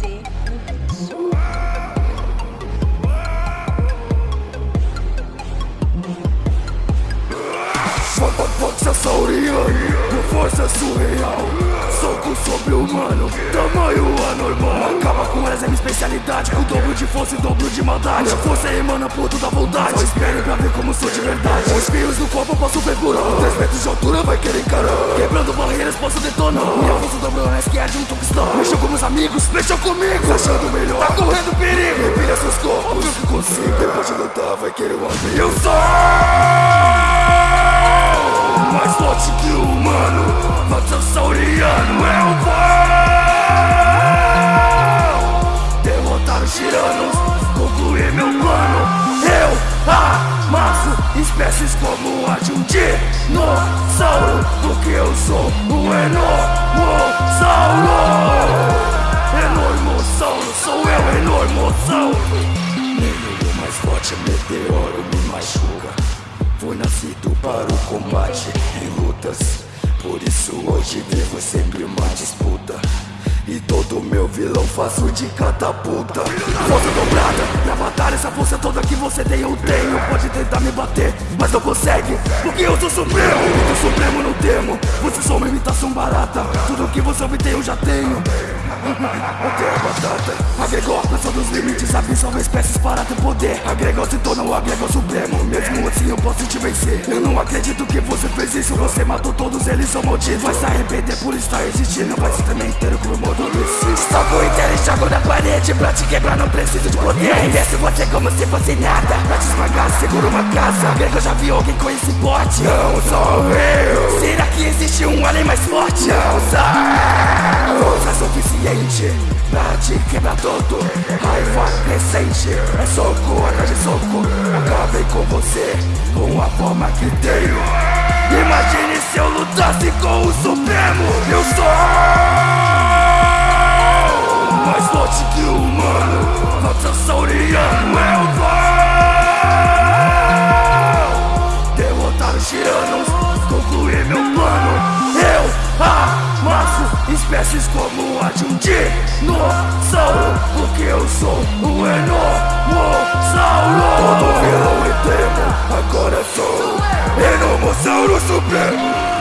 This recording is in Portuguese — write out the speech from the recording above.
fazer um vídeo. Vox é sauria, minha força é surreal, soco sobre humano especialidade Com dobro de força e dobro de maldade. Minha força emana por toda vontade. Só espere pra ver como sou de verdade. Com espinhos no corpo eu posso ver por Com três metros de altura vai querer encarar. Quebrando barreiras posso detonar. Minha força dobrou que a de um tungstão Mexeu com meus amigos, mexeu comigo. Tá achando melhor, tá correndo perigo. Repilha seus corpos, óbvio que consigo. Depois de lutar vai querer um amigo Eu sou mais forte que o amasso espécies como a de um dinossauro Porque eu sou o enormossauro. Enormossauro, sou eu, enormossauro. O mais forte meteoro me machuca. Fui nascido para o combate em lutas. Por isso hoje vivo sempre uma disputa. e meu vilão faço de catapulta Força dobrada, na batalha essa força toda que você tem eu tenho. Pode tentar me bater, mas não consegue Porque eu sou supremo, e do supremo não temo. Você só uma imitação barata. Tudo que você obtém eu já tenho. Até a batata. Agregou, passando os limites, absorve espécies para ter poder. Agregou se torna o agregou supremo. Mesmo assim eu posso te vencer. Eu não acredito que você fez isso. Você matou todos eles, são malditos Vai se arrepender por estar existindo. Vai se tremer inteiro como modo Soco inteiro e jogo na parede Pra te quebrar. Não preciso de poder. Arremesso você como se fosse nada. Pra te esmagar seguro uma casa. Grego já vi alguém com esse porte. Não sou eu. Será que existe um além mais forte? Não sou Força suficiente Pra te quebrar todo. Raiva recente É soco atrás de soco você Com a forma que tenho. Imagine se eu lutasse com o Supremo. Eu sou mais forte que o humano. Matossauriano é o vou Derrotar os tiranos, concluir meu plano. Eu amasso espécies como a de um dinossauro Porque eu sou o enormossauro. Todo vilão e temo, agora sou Enormossauro Supremo